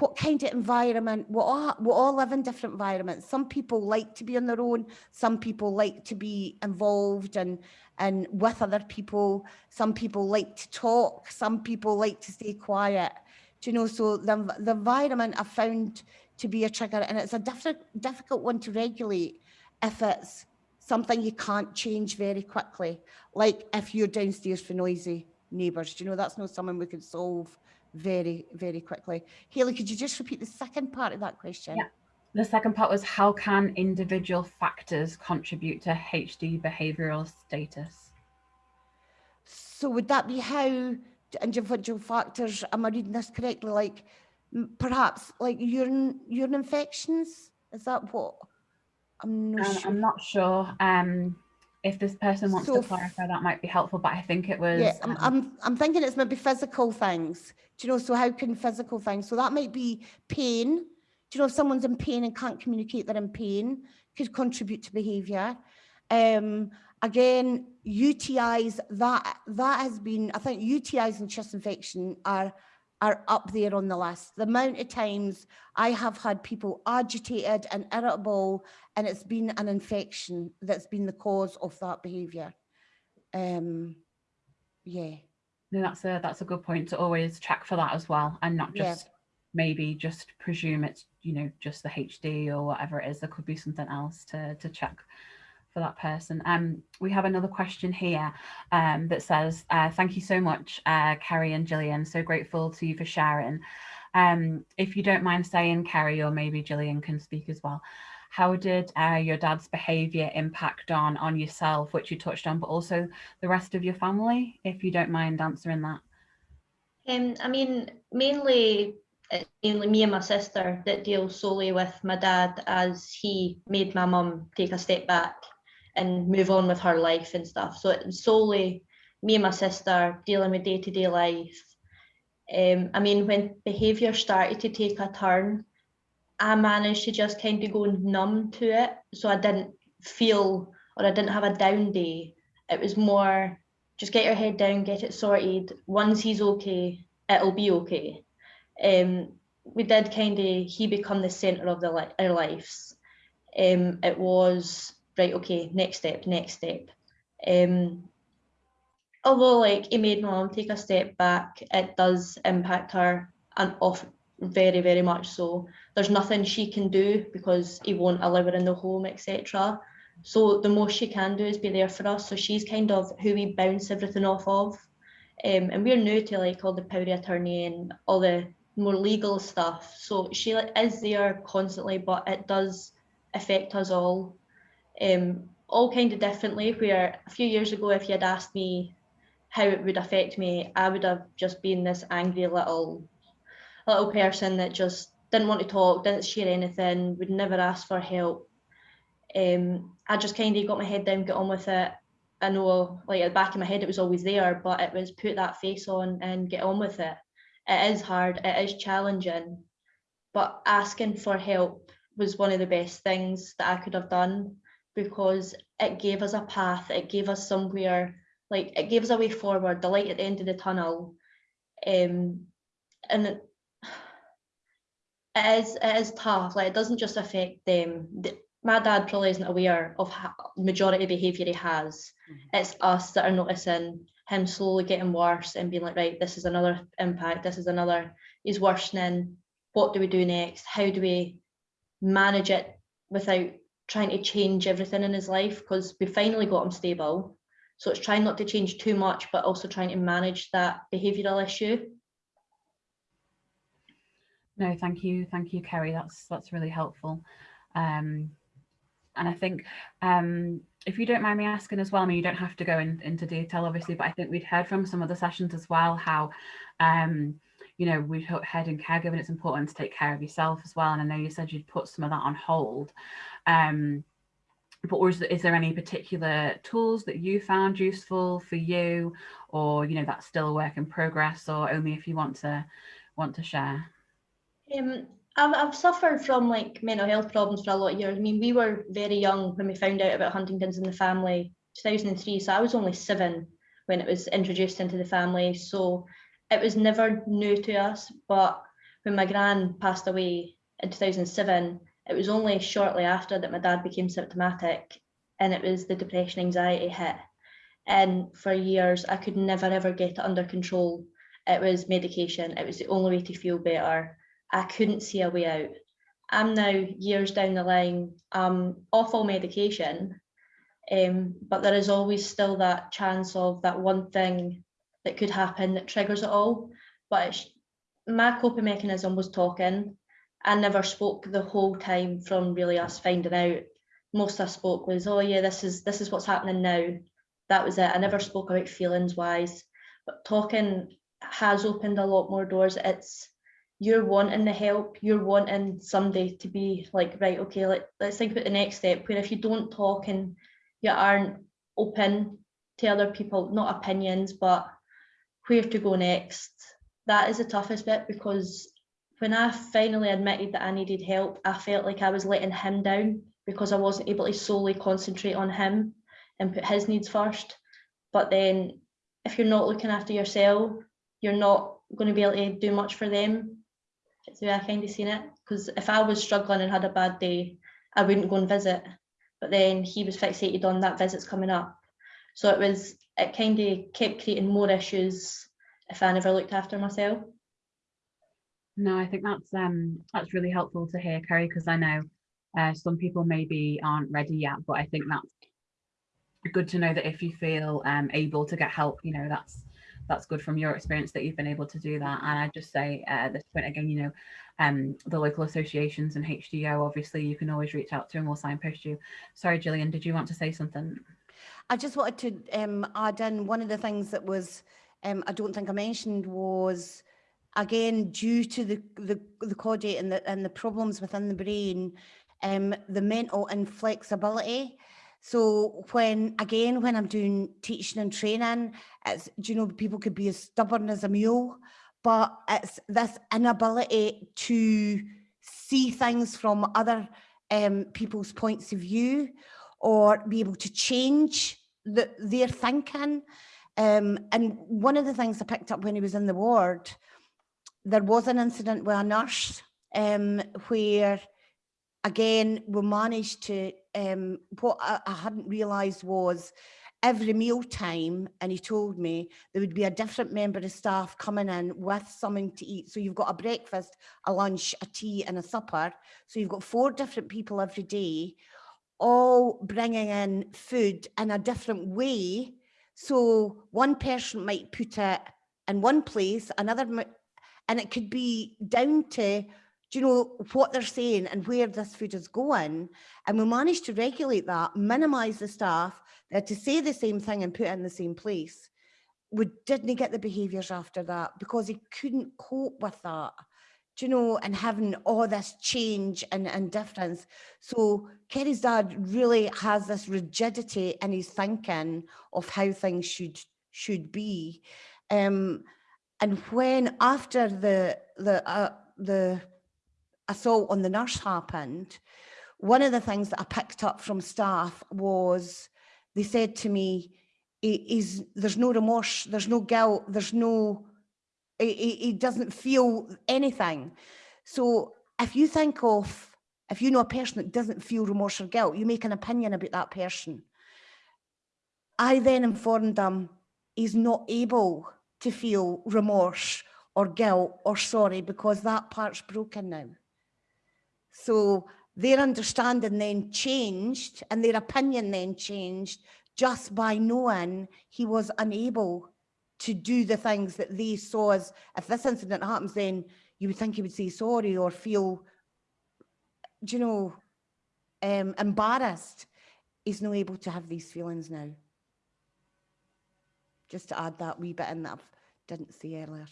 what kind of environment, we all, we all live in different environments. Some people like to be on their own. Some people like to be involved and, and with other people. Some people like to talk. Some people like to stay quiet. Do you know, so the, the environment I found to be a trigger and it's a diff difficult one to regulate if it's something you can't change very quickly. Like if you're downstairs for noisy neighbours, do you know, that's not something we can solve very, very quickly. Haley, could you just repeat the second part of that question? Yeah. The second part was how can individual factors contribute to HD behavioural status? So would that be how individual factors, am I reading this correctly? Like perhaps like urine, urine infections? Is that what? I'm not um, sure. I'm not sure. Um, if this person wants so, to clarify, that might be helpful, but I think it was. Yeah, I'm, um, I'm, I'm thinking it's maybe physical things. Do you know, so how can physical things, so that might be pain. Do you know, if someone's in pain and can't communicate they're in pain, could contribute to behaviour. Um, again, UTIs, that that has been, I think UTIs and chest infection are are up there on the list. The amount of times I have had people agitated and irritable and it's been an infection that's been the cause of that behaviour. Um, yeah. No, that's a that's a good point to always check for that as well and not just yeah. maybe just presume it's you know just the HD or whatever it is. There could be something else to to check for that person. Um, we have another question here um, that says, uh, thank you so much, uh, Kerry and Gillian. So grateful to you for sharing. Um, if you don't mind saying, Kerry, or maybe Gillian can speak as well, how did uh, your dad's behaviour impact on, on yourself, which you touched on, but also the rest of your family, if you don't mind answering that? Um, I mean, mainly mainly me and my sister that deal solely with my dad as he made my mum take a step back and move on with her life and stuff. So it's solely me and my sister dealing with day to day life. Um, I mean, when behaviour started to take a turn, I managed to just kind of go numb to it. So I didn't feel or I didn't have a down day. It was more just get your head down, get it sorted. Once he's okay, it'll be okay. Um, we did kind of he become the center of the li- our lives. Um, it was right, okay, next step, next step. Um, although like he made my mum take a step back, it does impact her and off very, very much so. There's nothing she can do because he won't allow her in the home, etc. So the most she can do is be there for us. So she's kind of who we bounce everything off of. Um, and we're new to like all the power attorney and all the more legal stuff. So she like, is there constantly, but it does affect us all. Um, all kind of differently. Where a few years ago, if you had asked me how it would affect me, I would have just been this angry little little person that just didn't want to talk, didn't share anything, would never ask for help. Um, I just kind of got my head down, get on with it. I know, like at the back of my head, it was always there, but it was put that face on and get on with it. It is hard, it is challenging, but asking for help was one of the best things that I could have done because it gave us a path, it gave us somewhere, like it gave us a way forward, the light at the end of the tunnel. Um, and it, it is it is tough. Like it doesn't just affect them. The, my dad probably isn't aware of majority behaviour he has. It's us that are noticing him slowly getting worse and being like, right, this is another impact. This is another. He's worsening. What do we do next? How do we manage it without trying to change everything in his life? Because we finally got him stable. So it's trying not to change too much, but also trying to manage that behavioural issue. No, thank you, thank you, Kerry. That's that's really helpful. Um, and I think um, if you don't mind me asking as well, I mean, you don't have to go in, into detail, obviously, but I think we'd heard from some of the sessions as well how, um, you know, we've heard in caregiving it's important to take care of yourself as well. And I know you said you'd put some of that on hold. Um, but was, is there any particular tools that you found useful for you, or you know that's still a work in progress, or only if you want to want to share? Um, I've, I've suffered from like mental health problems for a lot of years. I mean, we were very young when we found out about Huntington's in the family, 2003. So I was only seven when it was introduced into the family. So it was never new to us. But when my gran passed away in 2007, it was only shortly after that my dad became symptomatic and it was the depression anxiety hit. And for years, I could never ever get it under control. It was medication, it was the only way to feel better I couldn't see a way out. I'm now years down the line, um, off all medication, um, but there is always still that chance of that one thing that could happen that triggers it all. But my coping mechanism was talking. I never spoke the whole time from really us finding out. Most I spoke was, oh yeah, this is this is what's happening now. That was it. I never spoke about feelings wise, but talking has opened a lot more doors. It's you're wanting the help, you're wanting somebody to be like, right, okay, let, let's think about the next step. Where if you don't talk and you aren't open to other people, not opinions, but where to go next, that is the toughest bit because when I finally admitted that I needed help, I felt like I was letting him down because I wasn't able to solely concentrate on him and put his needs first. But then if you're not looking after yourself, you're not going to be able to do much for them it's the way I kind of seen it. Because if I was struggling and had a bad day, I wouldn't go and visit. But then he was fixated on that visit's coming up. So it was, it kind of kept creating more issues if I never looked after myself. No, I think that's um that's really helpful to hear, Kerry, because I know uh, some people maybe aren't ready yet, but I think that's good to know that if you feel um able to get help, you know, that's that's good from your experience that you've been able to do that. And I just say uh, at this point again, you know, um, the local associations and HDO, obviously you can always reach out to and we'll signpost you. Sorry, Gillian, did you want to say something? I just wanted to um, add in one of the things that was, um, I don't think I mentioned was, again, due to the, the, the caudate and the, and the problems within the brain, um, the mental inflexibility. So when, again, when I'm doing teaching and training, it's, you know, people could be as stubborn as a mule, but it's this inability to see things from other um, people's points of view or be able to change the, their thinking. Um, and one of the things I picked up when he was in the ward, there was an incident with a nurse um, where, again, we managed to, um, what I, I hadn't realised was every meal time, and he told me there would be a different member of staff coming in with something to eat. So you've got a breakfast, a lunch, a tea and a supper. So you've got four different people every day, all bringing in food in a different way. So one person might put it in one place, another, and it could be down to, do you know, what they're saying and where this food is going. And we managed to regulate that, minimise the staff, they had to say the same thing and put it in the same place. We didn't get the behaviours after that because he couldn't cope with that, do you know, and having all this change and, and difference. So Kerry's dad really has this rigidity in his thinking of how things should should be. Um, and when after the the uh, the assault on the nurse happened, one of the things that I picked up from staff was they said to me, "He- he's, there's no remorse, there's no guilt, there's no, he, he doesn't feel anything. So if you think of, if you know a person that doesn't feel remorse or guilt, you make an opinion about that person. I then informed them he's not able to feel remorse or guilt or sorry because that part's broken now. So their understanding then changed and their opinion then changed just by knowing he was unable to do the things that they saw as, if this incident happens, then you would think he would say sorry or feel, you know, um, embarrassed. He's not able to have these feelings now. Just to add that wee bit in that I didn't see earlier.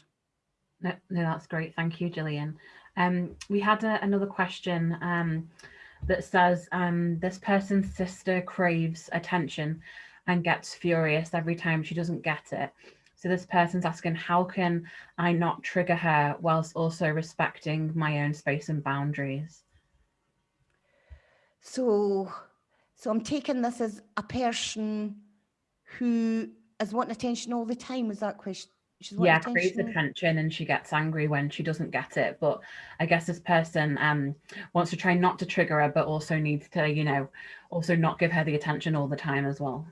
No, no, that's great. Thank you, Gillian. Um, we had a, another question um, that says um, this person's sister craves attention and gets furious every time she doesn't get it. So this person's asking, how can I not trigger her whilst also respecting my own space and boundaries? So, so I'm taking this as a person who is wanting attention all the time. Was that question? She's wanting yeah, craves attention? attention and she gets angry when she doesn't get it. But I guess this person um, wants to try not to trigger her, but also needs to, you know, also not give her the attention all the time as well.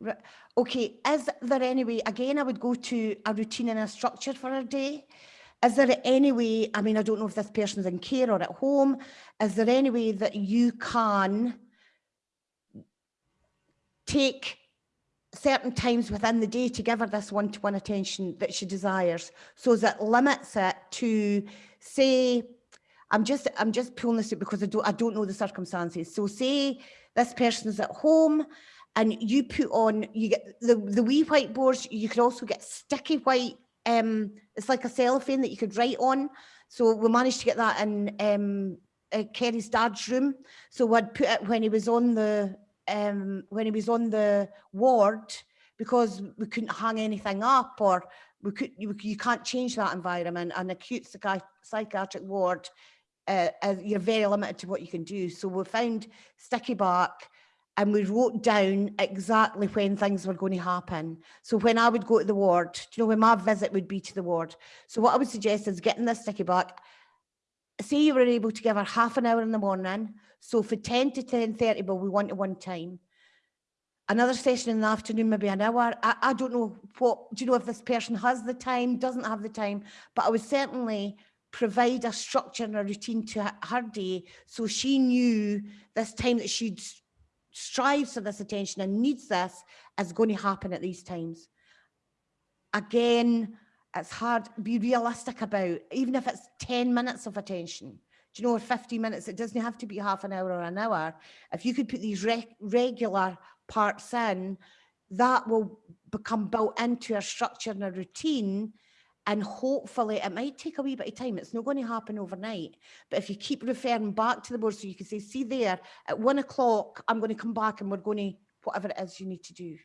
Ri- Okay, is there any way, again, I would go to a routine and a structure for a day. Is there any way, I mean, I don't know if this person's in care or at home, is there any way that you can take certain times within the day to give her this one-to-one attention that she desires. So that limits it to say i'm just i'm just pulling this out because i don't i don't know the circumstances. So say this person is at home and you put on you get the the wee whiteboards you could also get sticky white um it's like a cellophane that you could write on. So we managed to get that in um uh, Kerry's dad's room. So I'd put it when he was on the um when he was on the ward because we couldn't hang anything up or we could you, you can't change that environment an acute psychi- psychiatric ward uh, uh, you're very limited to what you can do so we found sticky back and we wrote down exactly when things were going to happen. So when I would go to the ward, you know, when my visit would be to the ward. So what I would suggest is getting this sticky back. Say you were able to give her half an hour in the morning. So for 10 to 10.30, well, we want to one time. Another session in the afternoon, maybe an hour. I, I don't know what, do you know if this person has the time, doesn't have the time, but I would certainly provide a structure and a routine to her- day so she knew this time that she'd strives for this attention and needs this is going to happen at these times. Again, it's hard, be realistic about, even if it's 10 minutes of attention, you know, or 50 minutes, it doesn't have to be half an hour or an hour. If you could put these rec- regular parts in, that will become built into a structure and a routine and hopefully it might take a wee bit of time. It's not going to happen overnight. But if you keep referring back to the board, so you can say, see there, at one o'clock, I'm going to come back and we're going to, whatever it is you need to do.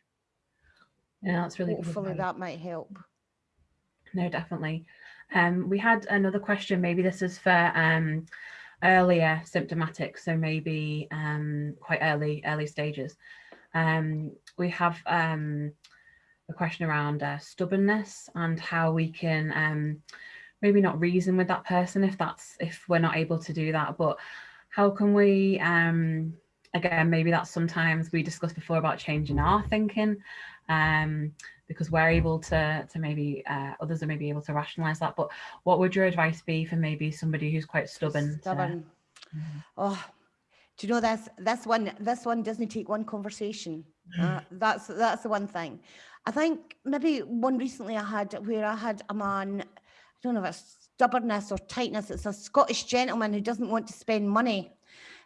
Yeah, that's really Hopefully that might help. No, definitely. Um, we had another question. Maybe this is for um, earlier symptomatic, so maybe um, quite early early stages. Um, we have um, a question around uh, stubbornness and how we can um, maybe not reason with that person if that's if we're not able to do that, but how can we again maybe that's sometimes we discussed before about changing our thinking um, because we're able to to maybe uh, others are maybe able to rationalize that. But what would your advice be for maybe somebody who's quite stubborn? to- Stubborn. Mhm. Oh, do you know this? This one, this one doesn't take one conversation. Uh, that's that's the one thing. I think maybe one recently I had where I had a man. I don't know if it's stubbornness or tightness. It's a Scottish gentleman who doesn't want to spend money.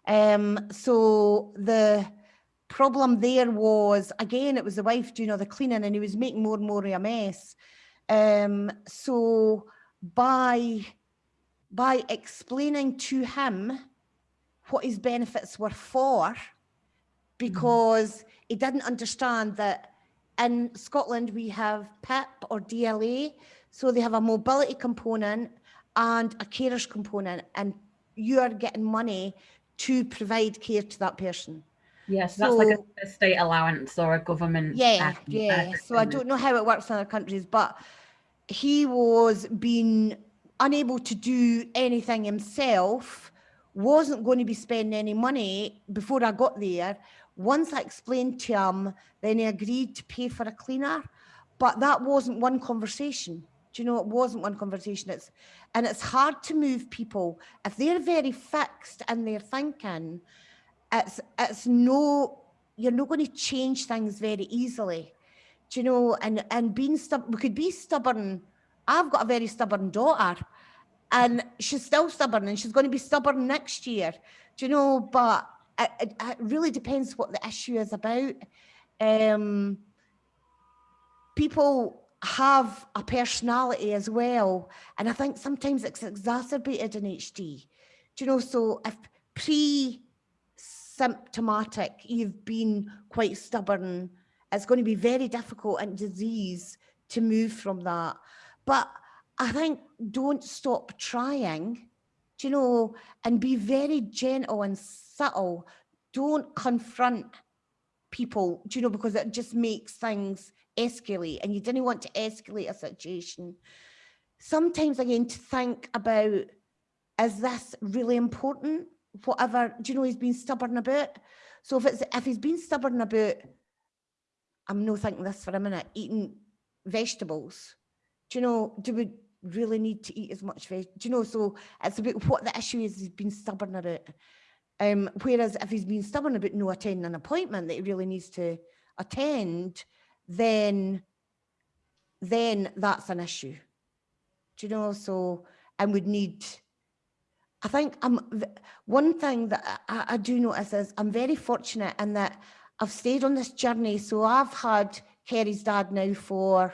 Um, so the problem there was again it was the wife doing all the cleaning and he was making more and more of a mess. Um, so by by explaining to him what his benefits were for because he didn't understand that in Scotland we have PIP or DLA, so they have a mobility component and a carers component, and you are getting money to provide care to that person. Yes, that's like a, a state allowance or a government. Yeah, um, yeah. uh, So I don't know how it works in other countries, but he was being unable to do anything himself, wasn't going to be spending any money before I got there. Once I explained to him, then he agreed to pay for a cleaner, but that wasn't one conversation. Do you know, it wasn't one conversation. It's and it's hard to move people if they're very fixed in their thinking. It's it's no you're not going to change things very easily. Do you know? And and being stubborn, we could be stubborn. I've got a very stubborn daughter, and she's still stubborn, and she's going to be stubborn next year. Do you know? But it, it, it really depends what the issue is about. Um, people have a personality as well, and I think sometimes it's exacerbated in HD. Do you know? So if pre symptomatic, you've been quite stubborn, it's going to be very difficult in disease to move from that. But I think don't stop trying, do you know, and be very gentle and subtle. Don't confront people, do you know, because it just makes things escalate and you didn't want to escalate a situation. Sometimes again to think about, is this really important? Whatever, do you know he's been stubborn about? So if it's if he's been stubborn about, I'm no thinking this for a minute, eating vegetables, do you know, do we really need to eat as much veg? Do you know, so it's about what the issue is he's been stubborn about. Um, whereas if he's been stubborn about no attending an appointment that he really needs to attend, then then that's an issue. Do you know? So and would need. I think I'm one thing that I, I do notice is I'm very fortunate in that I've stayed on this journey. So I've had Kerry's dad now for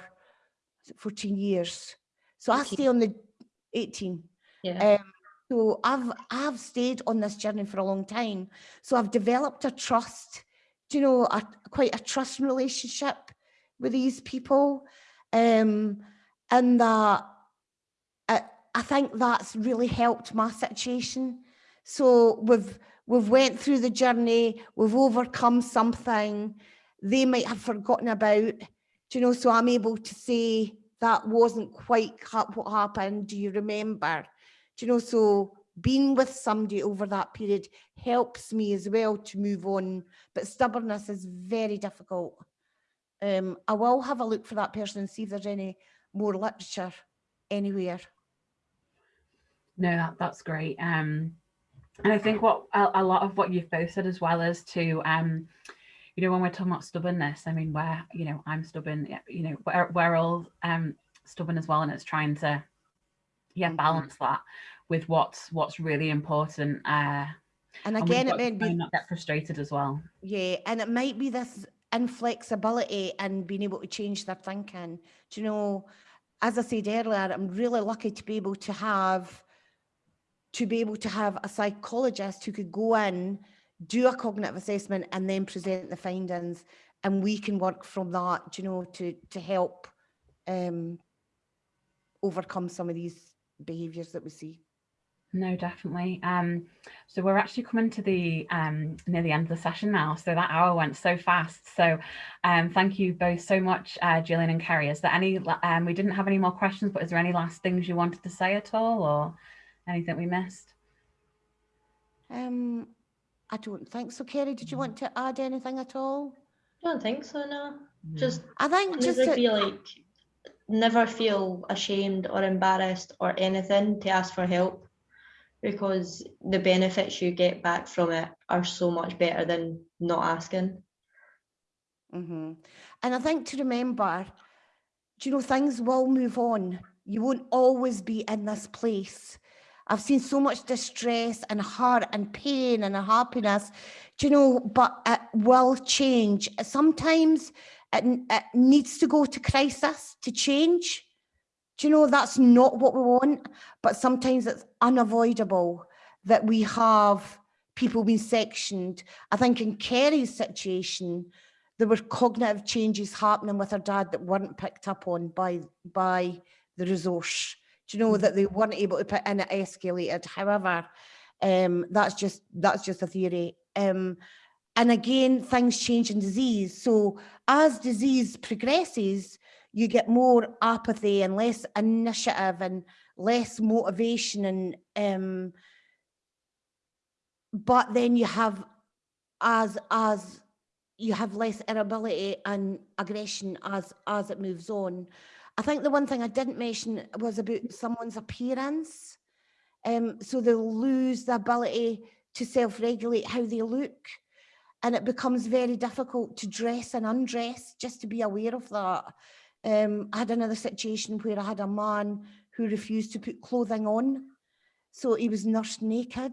14 years. So I 18. stay on the 18. Yeah. Um, so I've I've stayed on this journey for a long time. So I've developed a trust, you know, a, quite a trust relationship with these people. Um, and that I, think that's really helped my situation. So we've we've went through the journey, we've overcome something they might have forgotten about. You know? So I'm able to say that wasn't quite what happened. Do you remember? Do you know? So being with somebody over that period helps me as well to move on. But stubbornness is very difficult. Um, I will have a look for that person and see if there's any more literature anywhere. No, that, that's great. Um, and I think what a, a lot of what you've both said as well is to, um, you know, when we're talking about stubbornness, I mean, where, you know, I'm stubborn, you know, we're, we're all um, stubborn as well. And it's trying to, yeah, Mhm. balance that with what's, what's really important. Uh, And and again, it got may be, not get frustrated as well. yeah, and it might be this inflexibility and being able to change their thinking. Do you know, as I said earlier, I'm really lucky to be able to have, to be able to have a psychologist who could go in, do a cognitive assessment and then present the findings. And we can work from that, you know, to, to help um, overcome some of these behaviours that we see. No, definitely. Um, so we're actually coming to the um, near the end of the session now. So that hour went so fast. So um, thank you both so much, uh, Gillian and Kerry. Is there any, um, we didn't have any more questions, but is there any last things you wanted to say at all or anything we missed? Um, I don't think so. Kerry, did you want to add anything at all? I don't think so, no. No. Just I think just never to- feel like never feel ashamed or embarrassed or anything to ask for help because the benefits you get back from it are so much better than not asking. hmm And I think to remember, do you know, things will move on. You won't always be in this place. I've seen so much distress and hurt and pain and unhappiness, do you know, but it will change. Sometimes it, it needs to go to crisis to change. Do you know, that's not what we want, but sometimes it's unavoidable that we have people being sectioned. I think in Kerry's situation, there were cognitive changes happening with her dad that weren't picked up on by by the resource. Do you know that they weren't able to put in it escalated? However, um, that's just that's just a theory. Um, and again, things change in disease. So as disease progresses, you get more apathy and less initiative and less motivation and um, but then you have as as you have less irritability and aggression as as it moves on. I think the one thing I didn't mention was about someone's appearance. Um, so they'll lose the ability to self-regulate how they look. And it becomes very difficult to dress and undress, just to be aware of that. Um, I had another situation where I had a man who refused to put clothing on. So he was nursed naked.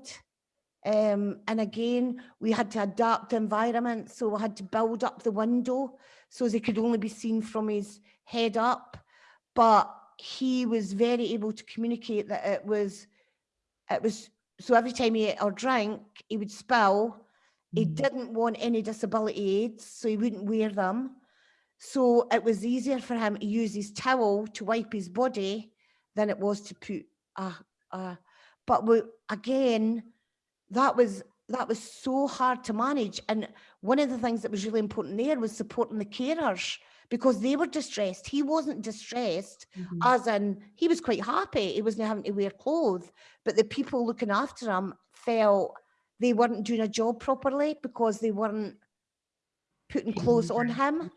Um, and again, we had to adapt the environment. So we had to build up the window so they could only be seen from his head up. But he was very able to communicate that it was, it was, so every time he ate or drank, he would spill. He Mm. didn't want any disability aids, so he wouldn't wear them. So it was easier for him to use his towel to wipe his body than it was to put a, a but we, again, that was that was so hard to manage. And one of the things that was really important there was supporting the carers because they were distressed. He wasn't distressed, Mhm. as in he was quite happy. He wasn't having to wear clothes, but the people looking after him felt they weren't doing a job properly because they weren't putting clothes on him.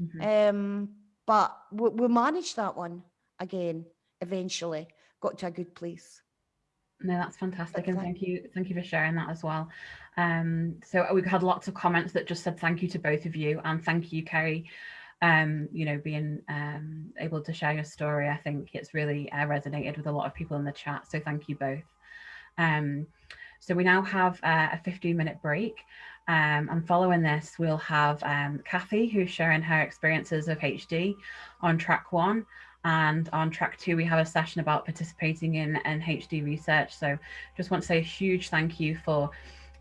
Mhm. Um, but we, we managed that one again, eventually, got to a good place. No, that's fantastic, and thank- thank you, thank you for sharing that as well. Um, so we've had lots of comments that just said thank you to both of you, and thank you, Kerry. Um, you know, being um, able to share your story, I think it's really uh, resonated with a lot of people in the chat. So thank you both. Um, so we now have uh, a 15 minute break. Um, and following this, we'll have um, Kathy, who's sharing her experiences of HD on track one. And on track two, we have a session about participating in, in HD research. So just want to say a huge thank you for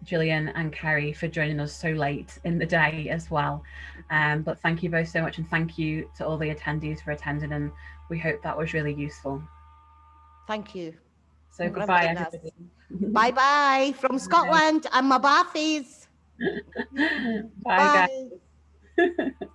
Gillian and Carrie for joining us so late in the day as well. Um, but thank you both so much and thank you to all the attendees for attending and we hope that was really useful. Thank you. So you, goodbye everybody. Bye bye from Scotland and my Bathies. Bye guys. Bye.